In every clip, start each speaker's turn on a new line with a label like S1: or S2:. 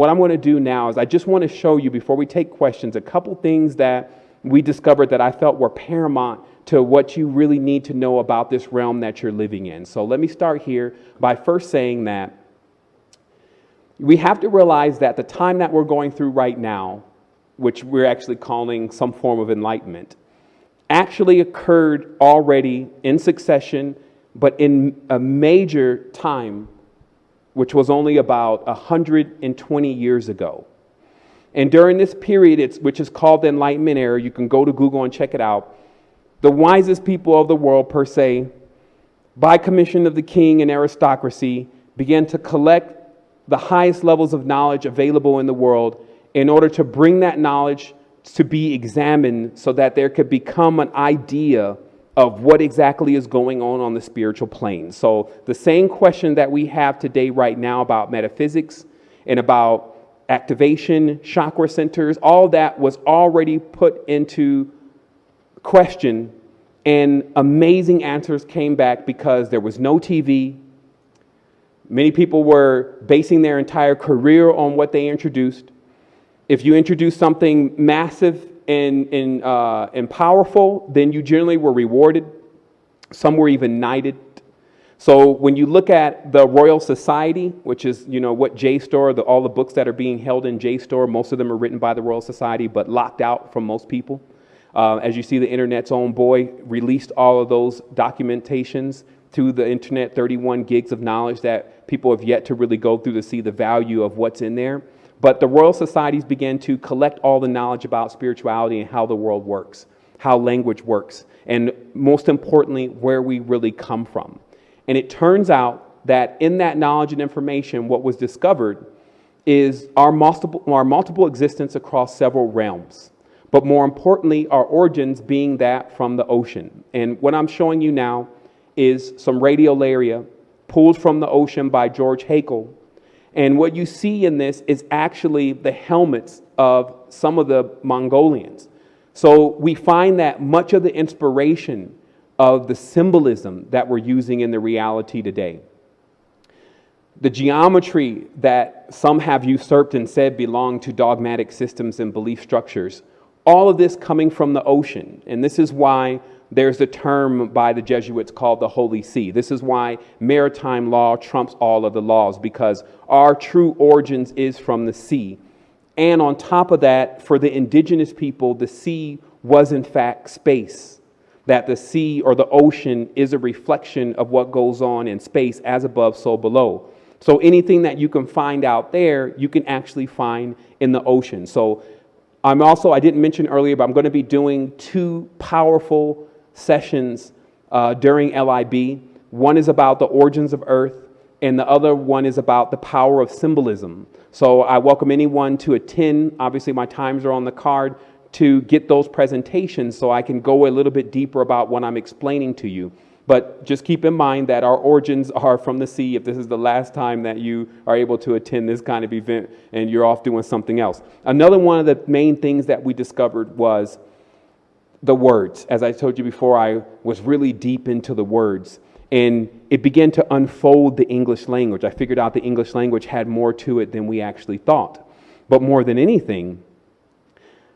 S1: What I'm going to do now is I just want to show you, before we take questions, a couple things that we discovered that I felt were paramount to what you really need to know about this realm that you're living in. So let me start here by first saying that we have to realize that the time that we're going through right now, which we're actually calling some form of enlightenment, actually occurred already in succession, but in a major time which was only about 120 years ago. And during this period, which is called the Enlightenment era, you can go to Google and check it out. The wisest people of the world, per se, by commission of the king and aristocracy, began to collect the highest levels of knowledge available in the world in order to bring that knowledge to be examined so that there could become an idea of what exactly is going on on the spiritual plane. So, the same question that we have today, right now, about metaphysics and about activation, chakra centers, all that was already put into question, and amazing answers came back because there was no TV. Many people were basing their entire career on what they introduced. If you introduce something massive and, and, uh, and powerful, then you generally were rewarded. Some were even knighted. So when you look at the Royal Society, which is you know what JSTOR, the, all the books that are being held in JSTOR, most of them are written by the Royal Society, but locked out from most people. Uh, as you see, the internet's own boy released all of those documentations to the internet, 31 gigs of knowledge that people have yet to really go through to see the value of what's in there. But the Royal Societies began to collect all the knowledge about spirituality and how the world works, how language works, and most importantly, where we really come from. And it turns out that in that knowledge and information, what was discovered is our multiple, our multiple existence across several realms. But more importantly, our origins being that from the ocean. And what I'm showing you now is some radiolaria pulled from the ocean by George Haeckel and what you see in this is actually the helmets of some of the Mongolians. So we find that much of the inspiration of the symbolism that we're using in the reality today, the geometry that some have usurped and said belong to dogmatic systems and belief structures, all of this coming from the ocean. And this is why there's a term by the Jesuits called the Holy See. This is why maritime law trumps all of the laws, because our true origins is from the sea. And on top of that, for the indigenous people, the sea was in fact space. That the sea or the ocean is a reflection of what goes on in space, as above, so below. So anything that you can find out there, you can actually find in the ocean. So I'm also, I didn't mention earlier, but I'm going to be doing two powerful sessions uh, during LIB. One is about the origins of Earth, and the other one is about the power of symbolism. So I welcome anyone to attend. Obviously, my times are on the card to get those presentations so I can go a little bit deeper about what I'm explaining to you. But just keep in mind that our origins are from the sea if this is the last time that you are able to attend this kind of event and you're off doing something else. Another one of the main things that we discovered was the words. As I told you before, I was really deep into the words. And it began to unfold the English language. I figured out the English language had more to it than we actually thought. But more than anything,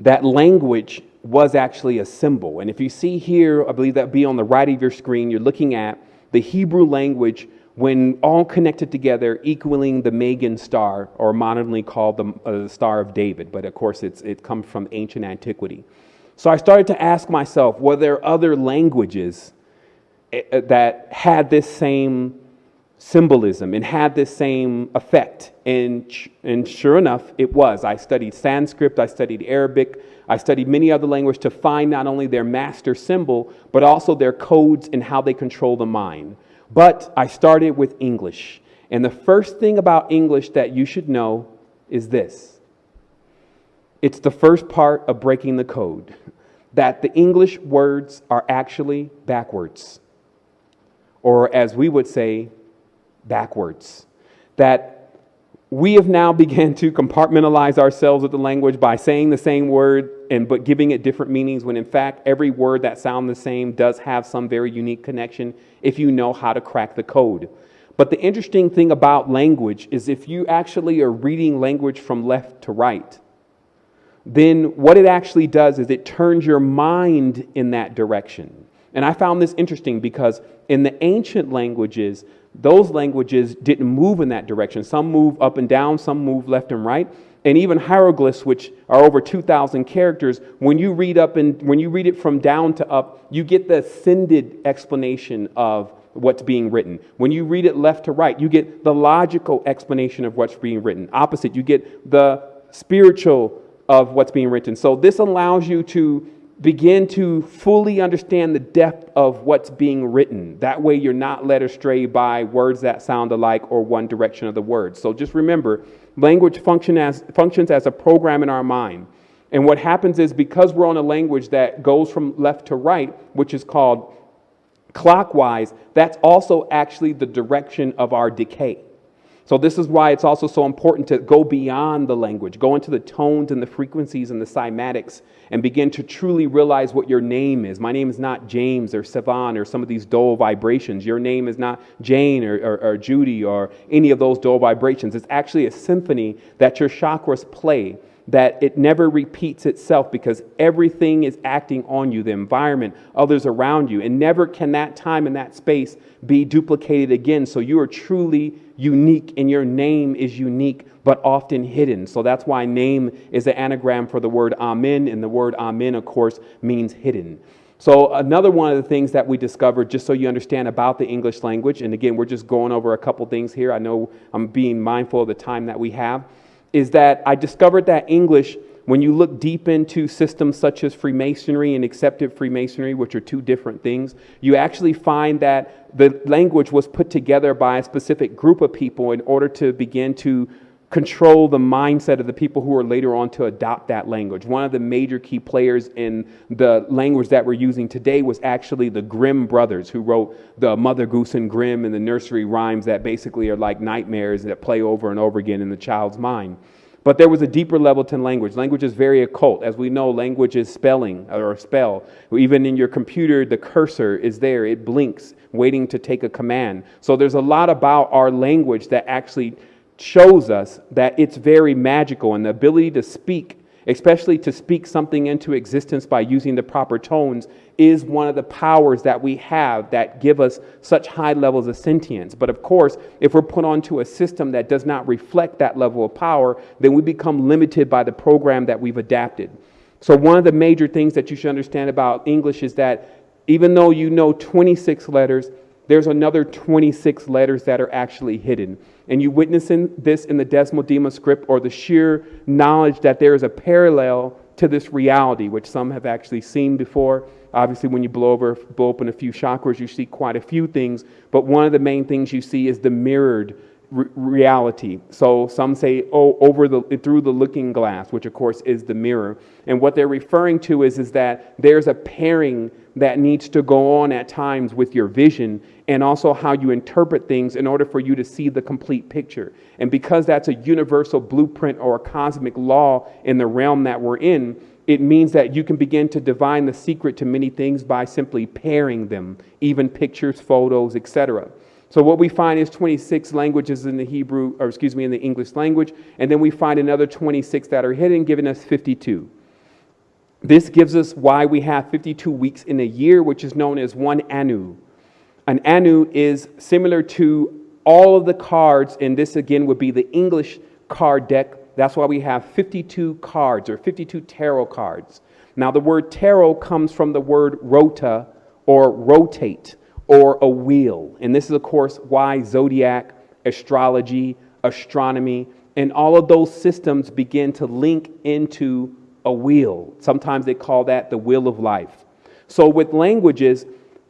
S1: that language was actually a symbol. And if you see here, I believe that be on the right of your screen, you're looking at the Hebrew language when all connected together, equaling the Magan star, or modernly called the, uh, Star of David. But of course, it's, it comes from ancient antiquity. So I started to ask myself, were there other languages eh, eh, that had this same symbolism and had this same effect? And, and sure enough, it was. I studied Sanskrit, I studied Arabic, I studied many other languages to find not only their master symbol, but also their codes and how they control the mind. But I started with English. And the first thing about English that you should know is this it's the first part of breaking the code that the English words are actually backwards, or as we would say, backwards. That we have now begun to compartmentalize ourselves with the language by saying the same word and but giving it different meanings when in fact every word that sounds the same does have some very unique connection if you know how to crack the code. But the interesting thing about language is if you actually are reading language from left to right, then what it actually does is it turns your mind in that direction. And I found this interesting because in the ancient languages, those languages didn't move in that direction. Some move up and down, some move left and right. And even hieroglyphs, which are over 2,000 characters, when you read up and when you read it from down to up, you get the ascended explanation of what's being written. When you read it left to right, you get the logical explanation of what's being written. Opposite, you get the spiritual of what's being written. So this allows you to begin to fully understand the depth of what's being written. That way, you're not led astray by words that sound alike or one direction of the word. So just remember language function as, functions as a program in our mind. And what happens is because we're on a language that goes from left to right, which is called clockwise, that's also actually the direction of our decay. So, this is why it's also so important to go beyond the language, go into the tones and the frequencies and the cymatics, and begin to truly realize what your name is. My name is not James or Savan or some of these dull vibrations. Your name is not Jane or, or, or Judy or any of those dull vibrations. It's actually a symphony that your chakras play that it never repeats itself because everything is acting on you the environment, others around you. And never can that time and that space be duplicated again. So you are truly unique, and your name is unique but often hidden. So that's why name is an anagram for the word Amen, and the word Amen, of course, means hidden. So, another one of the things that we discovered, just so you understand about the English language, and again, we're just going over a couple things here. I know I'm being mindful of the time that we have is that I discovered that English, when you look deep into systems such as Freemasonry and accepted Freemasonry, which are two different things, you actually find that the language was put together by a specific group of people in order to begin to control the mindset of the people who are later on to adopt that language. One of the major key players in the language that we're using today was actually the Grimm brothers, who wrote the Mother Goose and Grimm and the nursery rhymes that basically are like nightmares that play over and over again in the child's mind. But there was a deeper level to language. Language is very occult. As we know, language is spelling uh, or a spell. Even in your computer, the cursor is there, it blinks, waiting to take a command. So there's a lot about our language that actually shows us that it's very magical and the ability to speak, especially to speak something into existence by using the proper tones, is one of the powers that we have that give us such high levels of sentience. But of course, if we're put onto a system that does not reflect that level of power, then we become limited by the program that we've adapted. So, one of the major things that you should understand about English is that even though you know 26 letters, there's another 26 letters that are actually hidden. And you witness in this in the Desmodema script or the sheer knowledge that there is a parallel to this reality, which some have actually seen before. Obviously, when you blow, over, blow open a few chakras, you see quite a few things. But one of the main things you see is the mirrored reality. So some say, oh, over the through the looking glass, which of course is the mirror. And what they're referring to is, is that there's a pairing that needs to go on at times with your vision and also how you interpret things in order for you to see the complete picture. And because that's a universal blueprint or a cosmic law in the realm that we're in, it means that you can begin to divine the secret to many things by simply pairing them, even pictures, photos, etc. So what we find is 26 languages in the Hebrew, or excuse me, in the English language, and then we find another 26 that are hidden, giving us 52. This gives us why we have 52 weeks in a year, which is known as one anu. An anu is similar to all of the cards, and this again would be the English card deck. That's why we have 52 cards or 52 tarot cards. Now, the word tarot comes from the word rota or rotate or a wheel. And this is, of course, why zodiac, astrology, astronomy, and all of those systems begin to link into a wheel. Sometimes they call that the wheel of life. So with languages,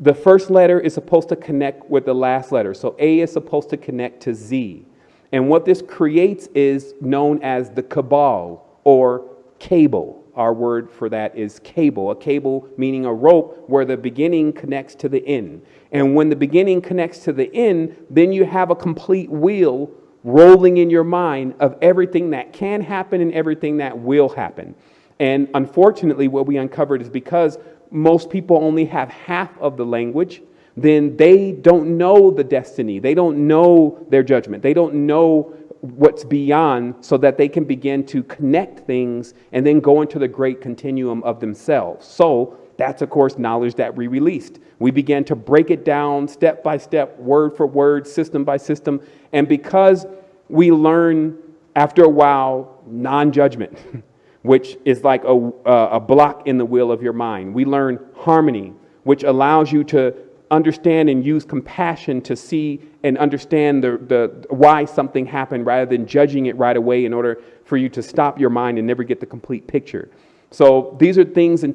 S1: the first letter is supposed to connect with the last letter. So A is supposed to connect to Z. And what this creates is known as the cabal or cable. Our word for that is cable. A cable meaning a rope where the beginning connects to the end. And when the beginning connects to the end, then you have a complete wheel rolling in your mind of everything that can happen and everything that will happen. And unfortunately, what we uncovered is because most people only have half of the language, then they don't know the destiny. They don't know their judgment. They don't know what's beyond so that they can begin to connect things and then go into the great continuum of themselves. So that's, of course, knowledge that we released. We began to break it down step by step, word for word, system by system. And because we learn after a while non judgment, which is like a, a block in the wheel of your mind, we learn harmony, which allows you to understand and use compassion to see and understand the, the why something happened rather than judging it right away in order for you to stop your mind and never get the complete picture. So these are things and